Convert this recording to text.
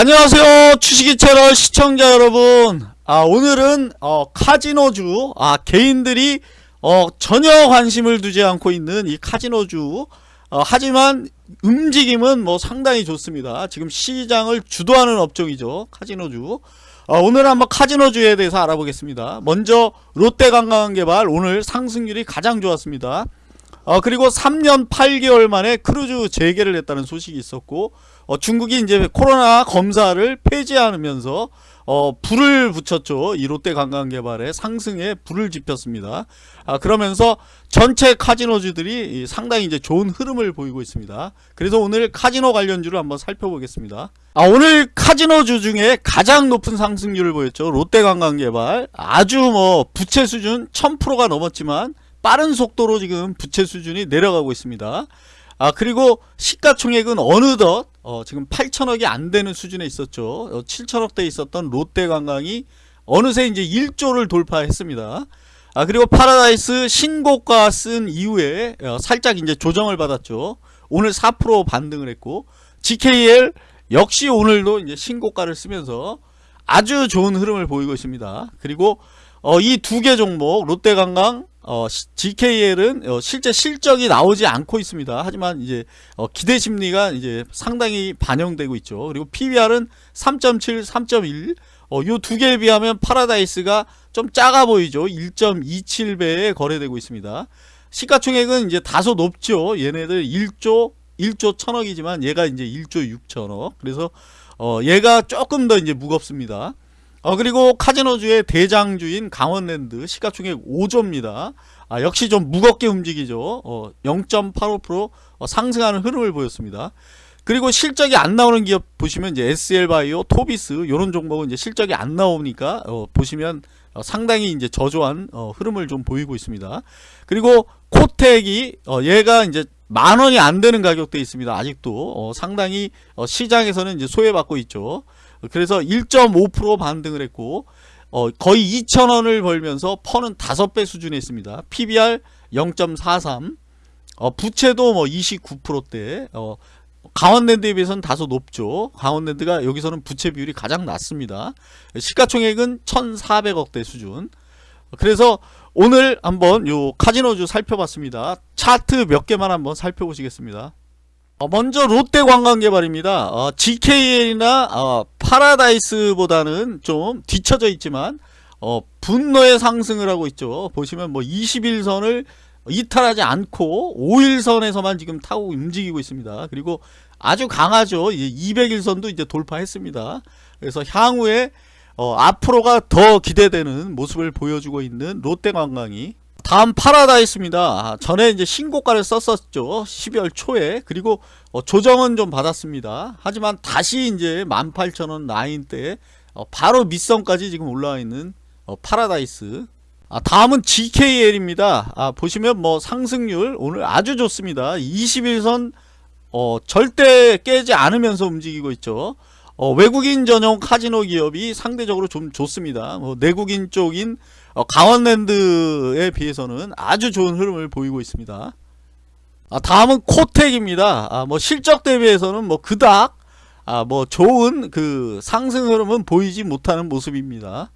안녕하세요 주식이 채널 시청자 여러분. 아 오늘은 어, 카지노주 아 개인들이 어, 전혀 관심을 두지 않고 있는 이 카지노주. 어, 하지만 움직임은 뭐 상당히 좋습니다. 지금 시장을 주도하는 업종이죠 카지노주. 어, 오늘 한번 카지노주에 대해서 알아보겠습니다. 먼저 롯데관광개발 오늘 상승률이 가장 좋았습니다 어, 그리고 3년 8개월 만에 크루즈 재개를 했다는 소식이 있었고 어, 중국이 이제 코로나 검사를 폐지하면서 어, 불을 붙였죠. 이 롯데 관광개발의 상승에 불을 지폈습니다. 아, 그러면서 전체 카지노주들이 상당히 이제 좋은 흐름을 보이고 있습니다. 그래서 오늘 카지노 관련주를 한번 살펴보겠습니다. 아, 오늘 카지노주 중에 가장 높은 상승률을 보였죠. 롯데 관광개발 아주 뭐 부채 수준 1000%가 넘었지만 빠른 속도로 지금 부채 수준이 내려가고 있습니다. 아 그리고 시가총액은 어느덧 어, 지금 8천억이 안 되는 수준에 있었죠. 어, 7천억대 있었던 롯데관광이 어느새 이제 1조를 돌파했습니다. 아 그리고 파라다이스 신고가 쓴 이후에 어, 살짝 이제 조정을 받았죠. 오늘 4% 반등을 했고 GKL 역시 오늘도 이제 신고가를 쓰면서 아주 좋은 흐름을 보이고 있습니다. 그리고 어, 이 두 개 종목 롯데관광 어, GKL은 어, 실제 실적이 나오지 않고 있습니다. 하지만 이제 어, 기대 심리가 이제 상당히 반영되고 있죠. 그리고 PBR은 3.7, 3.1. 어, 요 두 개에 비하면 파라다이스가 좀 작아 보이죠. 1.27배에 거래되고 있습니다. 시가총액은 이제 다소 높죠. 얘네들 1조 1조 1000억이지만 얘가 이제 1조 6천억. 그래서 어, 얘가 조금 더 이제 무겁습니다. 어 그리고 카지노주의 대장주인 강원랜드 시가총액 5조입니다. 아, 역시 좀 무겁게 움직이죠. 어, 0.85% 어, 상승하는 흐름을 보였습니다. 그리고 실적이 안 나오는 기업 보시면 이제 SL바이오, 토비스 이런 종목은 이제 실적이 안 나오니까 어, 보시면 어, 상당히 이제 저조한 어, 흐름을 좀 보이고 있습니다. 그리고 코텍이 어, 얘가 이제 만 원이 안 되는 가격대에 있습니다. 아직도 어, 상당히 어, 시장에서는 이제 소외받고 있죠. 그래서 1.5% 반등을 했고 어, 거의 2천원을 벌면서 퍼는 5배 수준에 있습니다. PBR 0.43 어, 부채도 뭐 29%대 어, 강원랜드에 비해서는 다소 높죠. 강원랜드가 여기서는 부채 비율이 가장 낮습니다. 시가총액은 1,400억대 수준. 그래서 오늘 한번 요 카지노주 살펴봤습니다. 차트 몇 개만 한번 살펴보시겠습니다. 어, 먼저 롯데관광개발입니다. 어, GKL이나 어, 파라다이스보다는 좀 뒤쳐져 있지만 어, 분노의 상승을 하고 있죠. 보시면 뭐 21선을 이탈하지 않고 5일선에서만 지금 타고 움직이고 있습니다. 그리고 아주 강하죠. 200일선도 이제 돌파했습니다. 그래서 향후에 어, 앞으로가 더 기대되는 모습을 보여주고 있는 롯데관광이 다음 파라다이스입니다. 아, 전에 이제 신고가를 썼었죠. 12월 초에. 그리고 어, 조정은 좀 받았습니다. 하지만 다시 이제 18,000원 라인대 어, 바로 밑선까지 지금 올라와 있는 어, 파라다이스. 아, 다음은 GKL입니다. 아, 보시면 뭐 상승률 오늘 아주 좋습니다. 20일선 어, 절대 깨지 않으면서 움직이고 있죠. 어, 외국인 전용 카지노 기업이 상대적으로 좀 좋습니다. 뭐 내국인 쪽인 어, 강원랜드에 비해서는 아주 좋은 흐름을 보이고 있습니다. 아, 다음은 코텍입니다. 아, 뭐 실적 대비해서는 뭐 그닥 아, 뭐 좋은 그 상승 흐름은 보이지 못하는 모습입니다.